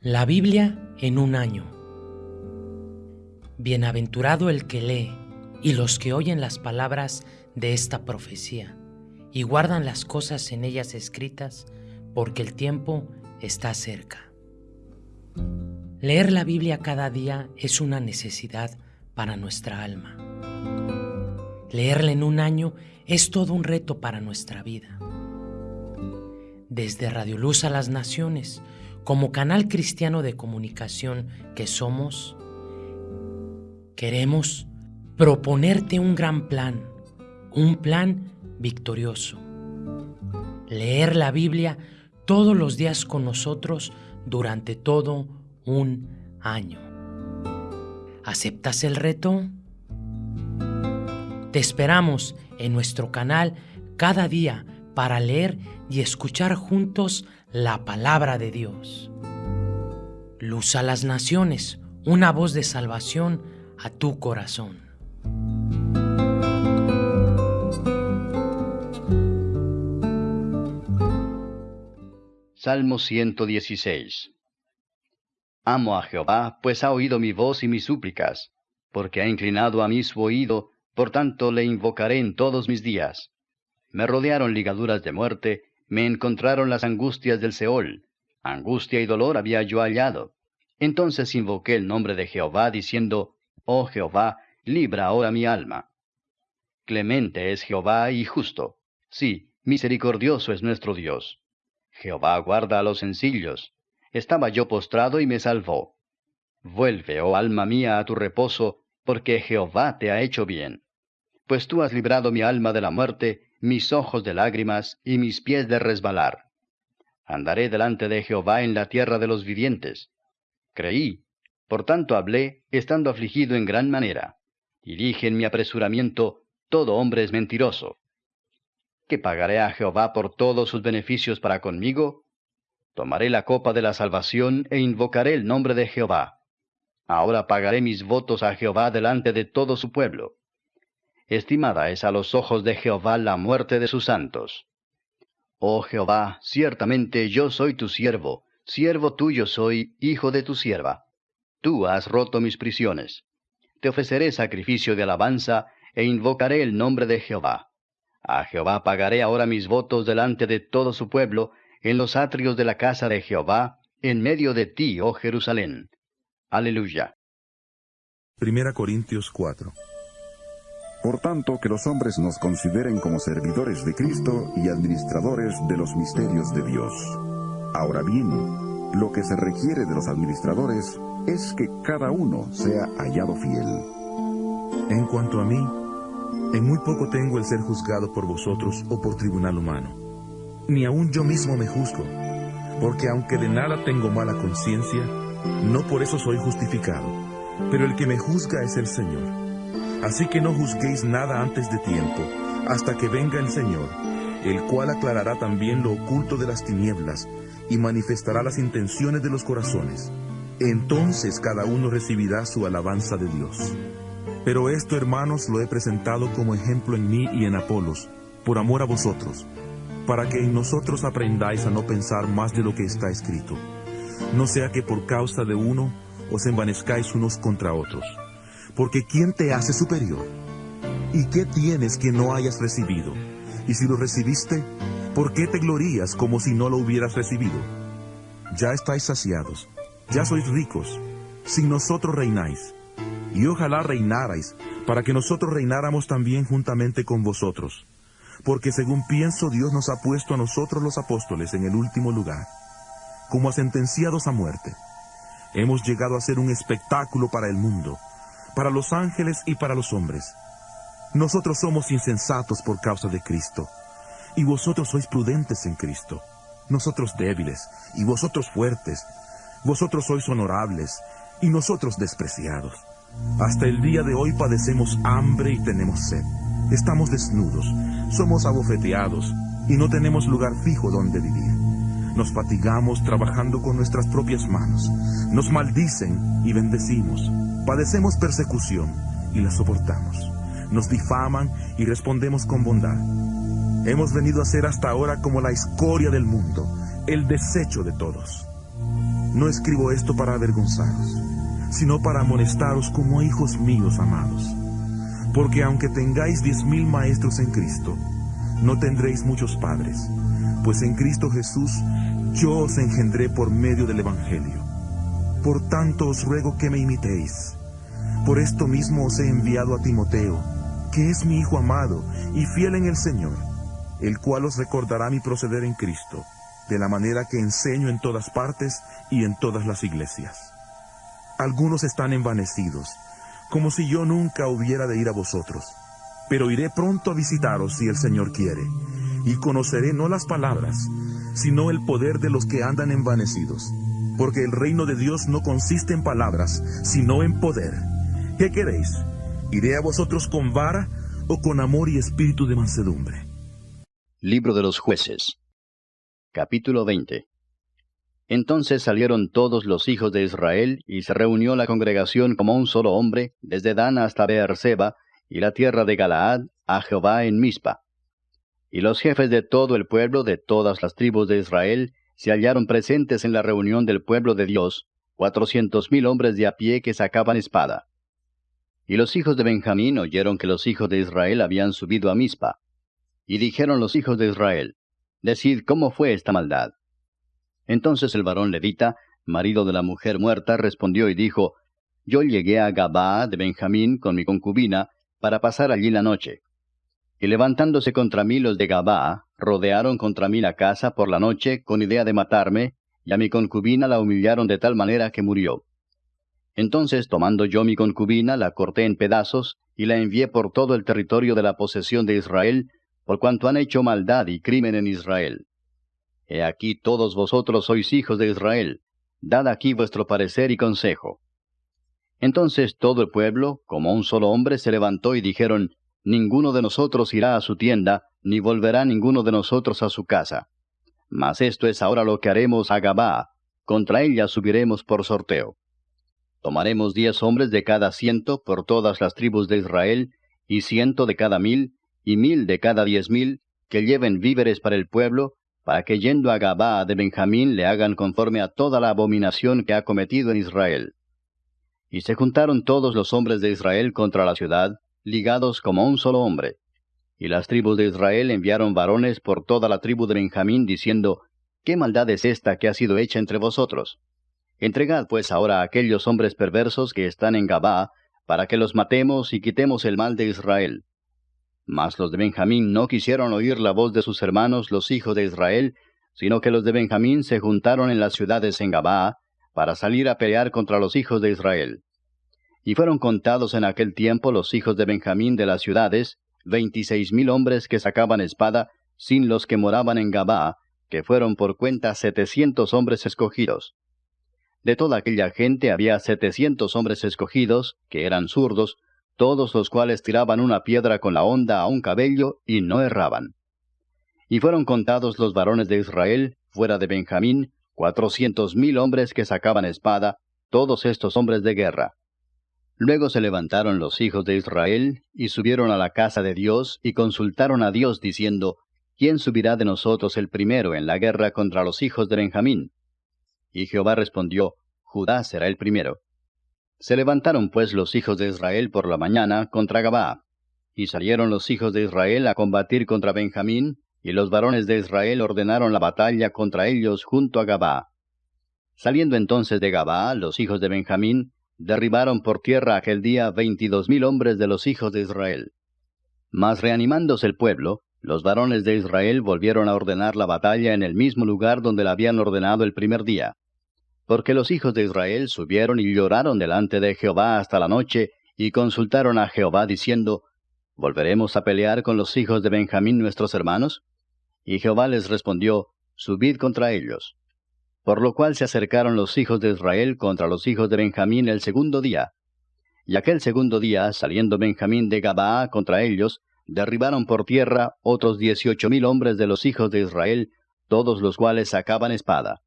La Biblia en un año. Bienaventurado el que lee y los que oyen las palabras de esta profecía y guardan las cosas en ellas escritas, porque el tiempo está cerca. Leer la Biblia cada día es una necesidad para nuestra alma. Leerla en un año es todo un reto para nuestra vida. Desde Radio Luz a las Naciones, como canal cristiano de comunicación que somos, queremos proponerte un gran plan, un plan victorioso. Leer la Biblia todos los días con nosotros durante todo un año. ¿Aceptas el reto? Te esperamos en nuestro canal cada día para leer y escuchar juntos la palabra de Dios. Luz a las naciones, una voz de salvación a tu corazón. Salmo 116 Amo a Jehová, pues ha oído mi voz y mis súplicas, porque ha inclinado a mí su oído, por tanto le invocaré en todos mis días. Me rodearon ligaduras de muerte, me encontraron las angustias del Seol. Angustia y dolor había yo hallado. Entonces invoqué el nombre de Jehová, diciendo, Oh Jehová, libra ahora mi alma. Clemente es Jehová y justo. Sí, misericordioso es nuestro Dios. Jehová guarda a los sencillos. Estaba yo postrado y me salvó. Vuelve, oh alma mía, a tu reposo, porque Jehová te ha hecho bien. Pues tú has librado mi alma de la muerte, mis ojos de lágrimas y mis pies de resbalar. Andaré delante de Jehová en la tierra de los vivientes. Creí, por tanto hablé, estando afligido en gran manera. Y dije en mi apresuramiento, todo hombre es mentiroso. ¿Qué pagaré a Jehová por todos sus beneficios para conmigo? Tomaré la copa de la salvación e invocaré el nombre de Jehová. Ahora pagaré mis votos a Jehová delante de todo su pueblo. Estimada es a los ojos de Jehová la muerte de sus santos. Oh Jehová, ciertamente yo soy tu siervo, siervo tuyo soy, hijo de tu sierva. Tú has roto mis prisiones. Te ofreceré sacrificio de alabanza, e invocaré el nombre de Jehová. A Jehová pagaré ahora mis votos delante de todo su pueblo, en los atrios de la casa de Jehová, en medio de ti, oh Jerusalén. Aleluya. Primera Corintios 4 por tanto, que los hombres nos consideren como servidores de Cristo y administradores de los misterios de Dios. Ahora bien, lo que se requiere de los administradores es que cada uno sea hallado fiel. En cuanto a mí, en muy poco tengo el ser juzgado por vosotros o por tribunal humano. Ni aun yo mismo me juzgo, porque aunque de nada tengo mala conciencia, no por eso soy justificado, pero el que me juzga es el Señor. Así que no juzguéis nada antes de tiempo, hasta que venga el Señor, el cual aclarará también lo oculto de las tinieblas y manifestará las intenciones de los corazones. Entonces cada uno recibirá su alabanza de Dios. Pero esto, hermanos, lo he presentado como ejemplo en mí y en Apolos, por amor a vosotros, para que en nosotros aprendáis a no pensar más de lo que está escrito, no sea que por causa de uno os envanezcáis unos contra otros. Porque ¿quién te hace superior? ¿Y qué tienes que no hayas recibido? Y si lo recibiste, ¿por qué te glorías como si no lo hubieras recibido? Ya estáis saciados, ya sois ricos, sin nosotros reináis. Y ojalá reinarais, para que nosotros reináramos también juntamente con vosotros. Porque según pienso, Dios nos ha puesto a nosotros los apóstoles en el último lugar, como a sentenciados a muerte. Hemos llegado a ser un espectáculo para el mundo, para los ángeles y para los hombres. Nosotros somos insensatos por causa de Cristo, y vosotros sois prudentes en Cristo. Nosotros débiles, y vosotros fuertes. Vosotros sois honorables, y nosotros despreciados. Hasta el día de hoy padecemos hambre y tenemos sed. Estamos desnudos, somos abofeteados, y no tenemos lugar fijo donde vivir. Nos fatigamos trabajando con nuestras propias manos. Nos maldicen y bendecimos. Padecemos persecución y la soportamos. Nos difaman y respondemos con bondad. Hemos venido a ser hasta ahora como la escoria del mundo, el desecho de todos. No escribo esto para avergonzaros, sino para amonestaros como hijos míos amados. Porque aunque tengáis diez mil maestros en Cristo, no tendréis muchos padres, pues en Cristo Jesús yo os engendré por medio del Evangelio. Por tanto os ruego que me imitéis. Por esto mismo os he enviado a Timoteo, que es mi Hijo amado y fiel en el Señor, el cual os recordará mi proceder en Cristo, de la manera que enseño en todas partes y en todas las iglesias. Algunos están envanecidos, como si yo nunca hubiera de ir a vosotros, pero iré pronto a visitaros si el Señor quiere, y conoceré no las palabras, sino el poder de los que andan envanecidos, porque el reino de Dios no consiste en palabras, sino en poder. ¿Qué queréis? ¿Iré a vosotros con vara o con amor y espíritu de mansedumbre? Libro de los jueces. Capítulo 20. Entonces salieron todos los hijos de Israel, y se reunió la congregación como un solo hombre, desde Dan hasta Beerseba, y la tierra de Galaad, a Jehová en Mizpa. Y los jefes de todo el pueblo, de todas las tribus de Israel, se hallaron presentes en la reunión del pueblo de Dios, cuatrocientos mil hombres de a pie que sacaban espada. Y los hijos de Benjamín oyeron que los hijos de Israel habían subido a Mizpa. Y dijeron los hijos de Israel, Decid cómo fue esta maldad. Entonces el varón levita, marido de la mujer muerta, respondió y dijo, Yo llegué a Gabaa de Benjamín con mi concubina, para pasar allí la noche. Y levantándose contra mí los de Gabaa, rodearon contra mí la casa por la noche con idea de matarme, y a mi concubina la humillaron de tal manera que murió. Entonces, tomando yo mi concubina, la corté en pedazos, y la envié por todo el territorio de la posesión de Israel, por cuanto han hecho maldad y crimen en Israel. He aquí todos vosotros sois hijos de Israel, dad aquí vuestro parecer y consejo. Entonces todo el pueblo, como un solo hombre, se levantó y dijeron, Ninguno de nosotros irá a su tienda, ni volverá ninguno de nosotros a su casa. Mas esto es ahora lo que haremos a Gabá, contra ella subiremos por sorteo. Tomaremos diez hombres de cada ciento por todas las tribus de Israel, y ciento de cada mil, y mil de cada diez mil, que lleven víveres para el pueblo, para que yendo a Gabaa de Benjamín le hagan conforme a toda la abominación que ha cometido en Israel. Y se juntaron todos los hombres de Israel contra la ciudad, ligados como un solo hombre. Y las tribus de Israel enviaron varones por toda la tribu de Benjamín, diciendo, ¿Qué maldad es esta que ha sido hecha entre vosotros? Entregad pues ahora a aquellos hombres perversos que están en Gabá, para que los matemos y quitemos el mal de Israel. Mas los de Benjamín no quisieron oír la voz de sus hermanos los hijos de Israel, sino que los de Benjamín se juntaron en las ciudades en Gabá, para salir a pelear contra los hijos de Israel. Y fueron contados en aquel tiempo los hijos de Benjamín de las ciudades, veintiséis mil hombres que sacaban espada, sin los que moraban en Gabá, que fueron por cuenta setecientos hombres escogidos. De toda aquella gente había setecientos hombres escogidos, que eran zurdos, todos los cuales tiraban una piedra con la honda a un cabello y no erraban. Y fueron contados los varones de Israel, fuera de Benjamín, cuatrocientos mil hombres que sacaban espada, todos estos hombres de guerra. Luego se levantaron los hijos de Israel, y subieron a la casa de Dios, y consultaron a Dios, diciendo, ¿Quién subirá de nosotros el primero en la guerra contra los hijos de Benjamín? Y Jehová respondió, Judá será el primero. Se levantaron pues los hijos de Israel por la mañana contra Gabá. Y salieron los hijos de Israel a combatir contra Benjamín, y los varones de Israel ordenaron la batalla contra ellos junto a Gabá. Saliendo entonces de Gabá, los hijos de Benjamín derribaron por tierra aquel día veintidós mil hombres de los hijos de Israel. Mas reanimándose el pueblo, los varones de Israel volvieron a ordenar la batalla en el mismo lugar donde la habían ordenado el primer día. Porque los hijos de Israel subieron y lloraron delante de Jehová hasta la noche, y consultaron a Jehová diciendo, ¿Volveremos a pelear con los hijos de Benjamín nuestros hermanos? Y Jehová les respondió, Subid contra ellos. Por lo cual se acercaron los hijos de Israel contra los hijos de Benjamín el segundo día. Y aquel segundo día, saliendo Benjamín de Gabaa contra ellos, derribaron por tierra otros dieciocho mil hombres de los hijos de Israel, todos los cuales sacaban espada.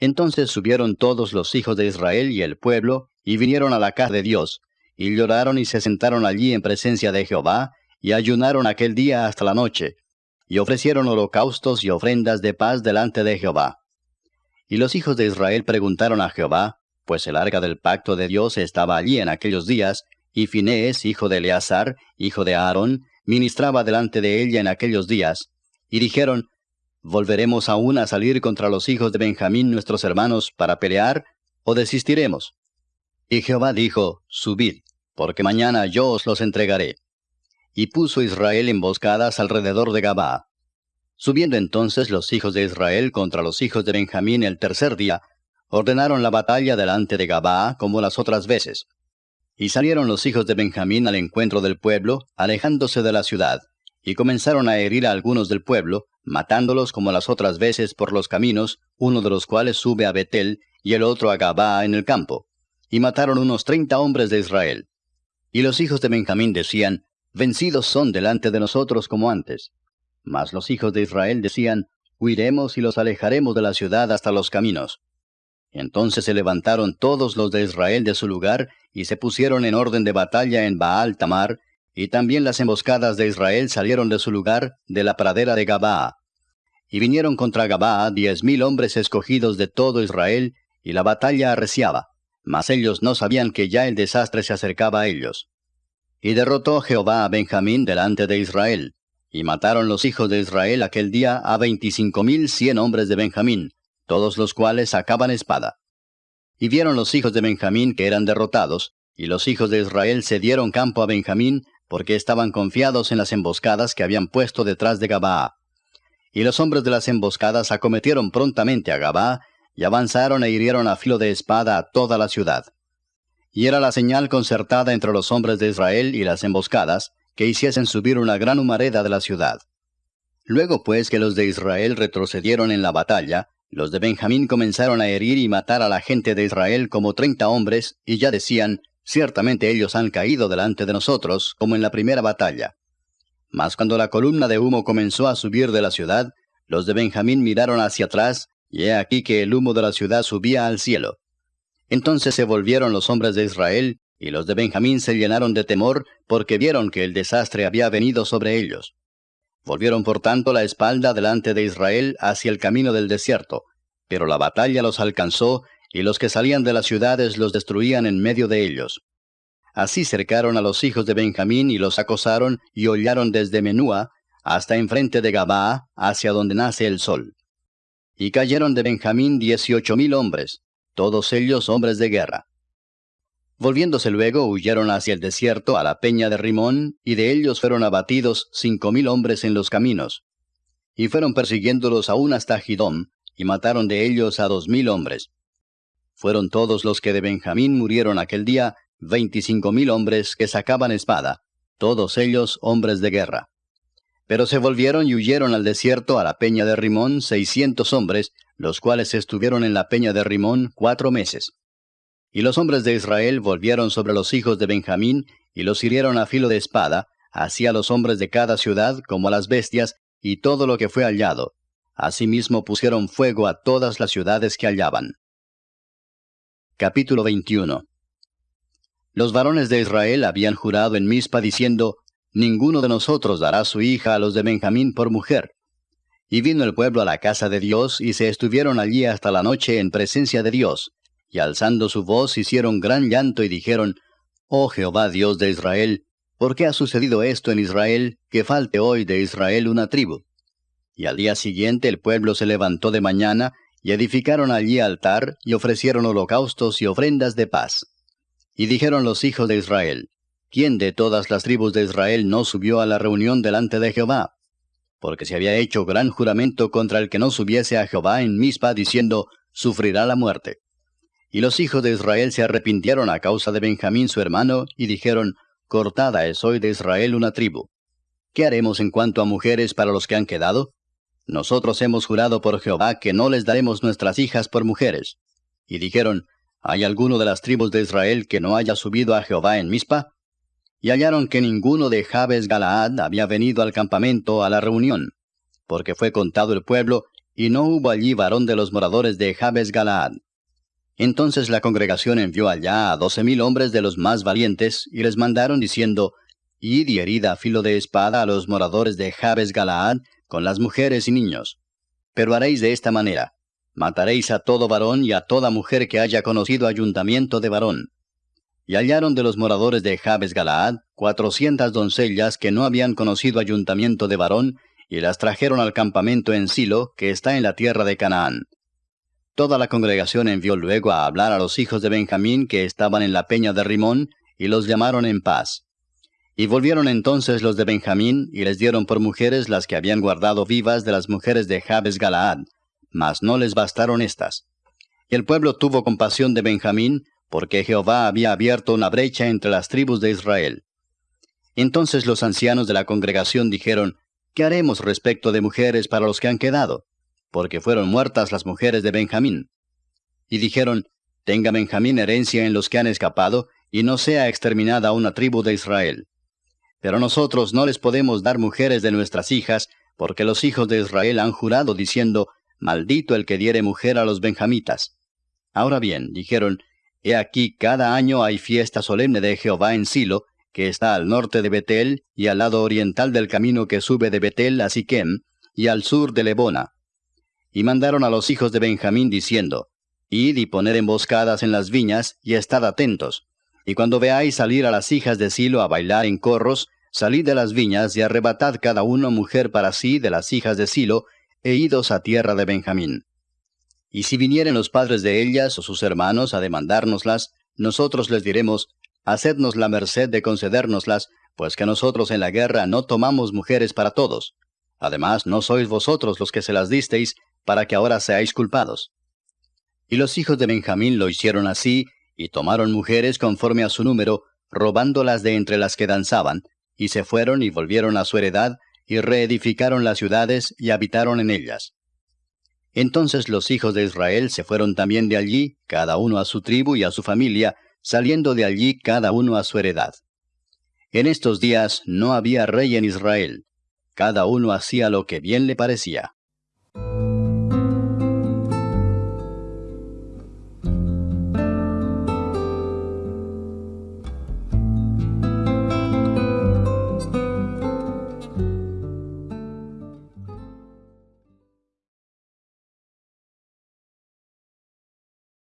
Entonces subieron todos los hijos de Israel y el pueblo, y vinieron a la casa de Dios, y lloraron y se sentaron allí en presencia de Jehová, y ayunaron aquel día hasta la noche, y ofrecieron holocaustos y ofrendas de paz delante de Jehová. Y los hijos de Israel preguntaron a Jehová, pues el arca del pacto de Dios estaba allí en aquellos días, y Finés, hijo de Eleazar, hijo de Aarón, ministraba delante de ella en aquellos días, y dijeron, ¿Volveremos aún a salir contra los hijos de Benjamín nuestros hermanos para pelear, o desistiremos? Y Jehová dijo, Subid, porque mañana yo os los entregaré. Y puso Israel emboscadas alrededor de Gabaa. Subiendo entonces los hijos de Israel contra los hijos de Benjamín el tercer día, ordenaron la batalla delante de Gabaa como las otras veces. Y salieron los hijos de Benjamín al encuentro del pueblo, alejándose de la ciudad, y comenzaron a herir a algunos del pueblo, matándolos como las otras veces por los caminos, uno de los cuales sube a Betel y el otro a Gabaa en el campo. Y mataron unos treinta hombres de Israel. Y los hijos de Benjamín decían, Vencidos son delante de nosotros como antes. Mas los hijos de Israel decían, Huiremos y los alejaremos de la ciudad hasta los caminos. Entonces se levantaron todos los de Israel de su lugar, y se pusieron en orden de batalla en Baal Tamar, y también las emboscadas de Israel salieron de su lugar, de la pradera de Gabaa. Y vinieron contra Gabaa diez mil hombres escogidos de todo Israel, y la batalla arreciaba, mas ellos no sabían que ya el desastre se acercaba a ellos. Y derrotó Jehová a Benjamín delante de Israel, y mataron los hijos de Israel aquel día a veinticinco mil cien hombres de Benjamín, todos los cuales sacaban espada. Y vieron los hijos de Benjamín que eran derrotados, y los hijos de Israel se dieron campo a Benjamín, porque estaban confiados en las emboscadas que habían puesto detrás de Gabaa. Y los hombres de las emboscadas acometieron prontamente a Gabaa, y avanzaron e hirieron a filo de espada a toda la ciudad. Y era la señal concertada entre los hombres de Israel y las emboscadas, que hiciesen subir una gran humareda de la ciudad. Luego pues que los de Israel retrocedieron en la batalla, los de Benjamín comenzaron a herir y matar a la gente de Israel como treinta hombres, y ya decían, Ciertamente ellos han caído delante de nosotros, como en la primera batalla. Mas cuando la columna de humo comenzó a subir de la ciudad, los de Benjamín miraron hacia atrás, y he aquí que el humo de la ciudad subía al cielo. Entonces se volvieron los hombres de Israel, y los de Benjamín se llenaron de temor, porque vieron que el desastre había venido sobre ellos. Volvieron por tanto la espalda delante de Israel hacia el camino del desierto, pero la batalla los alcanzó, y los que salían de las ciudades los destruían en medio de ellos. Así cercaron a los hijos de Benjamín y los acosaron y hollaron desde Menúa hasta enfrente de Gabaa, hacia donde nace el sol. Y cayeron de Benjamín dieciocho mil hombres, todos ellos hombres de guerra. Volviéndose luego, huyeron hacia el desierto, a la peña de Rimón, y de ellos fueron abatidos cinco mil hombres en los caminos. Y fueron persiguiéndolos aún hasta Gidom, y mataron de ellos a dos mil hombres. Fueron todos los que de Benjamín murieron aquel día, veinticinco mil hombres que sacaban espada, todos ellos hombres de guerra. Pero se volvieron y huyeron al desierto a la peña de Rimón seiscientos hombres, los cuales estuvieron en la peña de Rimón cuatro meses. Y los hombres de Israel volvieron sobre los hijos de Benjamín, y los hirieron a filo de espada, así a los hombres de cada ciudad como a las bestias, y todo lo que fue hallado. Asimismo pusieron fuego a todas las ciudades que hallaban. Capítulo 21 Los varones de Israel habían jurado en Mizpa diciendo, Ninguno de nosotros dará su hija a los de Benjamín por mujer. Y vino el pueblo a la casa de Dios, y se estuvieron allí hasta la noche en presencia de Dios, y alzando su voz hicieron gran llanto y dijeron, Oh Jehová Dios de Israel, ¿por qué ha sucedido esto en Israel, que falte hoy de Israel una tribu? Y al día siguiente el pueblo se levantó de mañana, y edificaron allí altar, y ofrecieron holocaustos y ofrendas de paz. Y dijeron los hijos de Israel, ¿quién de todas las tribus de Israel no subió a la reunión delante de Jehová? Porque se había hecho gran juramento contra el que no subiese a Jehová en Mizpa, diciendo, sufrirá la muerte. Y los hijos de Israel se arrepintieron a causa de Benjamín su hermano, y dijeron, Cortada es hoy de Israel una tribu. ¿Qué haremos en cuanto a mujeres para los que han quedado? Nosotros hemos jurado por Jehová que no les daremos nuestras hijas por mujeres. Y dijeron, ¿hay alguno de las tribus de Israel que no haya subido a Jehová en Mizpa? Y hallaron que ninguno de Jabes Galaad había venido al campamento a la reunión, porque fue contado el pueblo, y no hubo allí varón de los moradores de Jabes Galaad. Entonces la congregación envió allá a doce mil hombres de los más valientes, y les mandaron diciendo, Id y herida a filo de espada a los moradores de Jabes Galaad, con las mujeres y niños. Pero haréis de esta manera. Mataréis a todo varón y a toda mujer que haya conocido ayuntamiento de varón. Y hallaron de los moradores de Jabes Galaad cuatrocientas doncellas que no habían conocido ayuntamiento de varón, y las trajeron al campamento en Silo, que está en la tierra de Canaán. Toda la congregación envió luego a hablar a los hijos de Benjamín que estaban en la peña de Rimón, y los llamaron en paz. Y volvieron entonces los de Benjamín, y les dieron por mujeres las que habían guardado vivas de las mujeres de Jabes Galaad, mas no les bastaron estas. Y el pueblo tuvo compasión de Benjamín, porque Jehová había abierto una brecha entre las tribus de Israel. Entonces los ancianos de la congregación dijeron, ¿Qué haremos respecto de mujeres para los que han quedado? Porque fueron muertas las mujeres de Benjamín. Y dijeron, Tenga Benjamín herencia en los que han escapado, y no sea exterminada una tribu de Israel. Pero nosotros no les podemos dar mujeres de nuestras hijas, porque los hijos de Israel han jurado diciendo, Maldito el que diere mujer a los benjamitas. Ahora bien, dijeron, He aquí cada año hay fiesta solemne de Jehová en Silo, que está al norte de Betel, y al lado oriental del camino que sube de Betel a Siquem, y al sur de Lebona. Y mandaron a los hijos de Benjamín diciendo, Id y poned emboscadas en las viñas, y estad atentos. Y cuando veáis salir a las hijas de Silo a bailar en corros, salid de las viñas y arrebatad cada uno mujer para sí de las hijas de Silo, e idos a tierra de Benjamín. Y si vinieren los padres de ellas o sus hermanos a demandárnoslas, nosotros les diremos, Hacednos la merced de concedérnoslas, pues que nosotros en la guerra no tomamos mujeres para todos. Además, no sois vosotros los que se las disteis, para que ahora seáis culpados. Y los hijos de Benjamín lo hicieron así, y tomaron mujeres conforme a su número, robándolas de entre las que danzaban, y se fueron y volvieron a su heredad, y reedificaron las ciudades y habitaron en ellas. Entonces los hijos de Israel se fueron también de allí, cada uno a su tribu y a su familia, saliendo de allí cada uno a su heredad. En estos días no había rey en Israel, cada uno hacía lo que bien le parecía.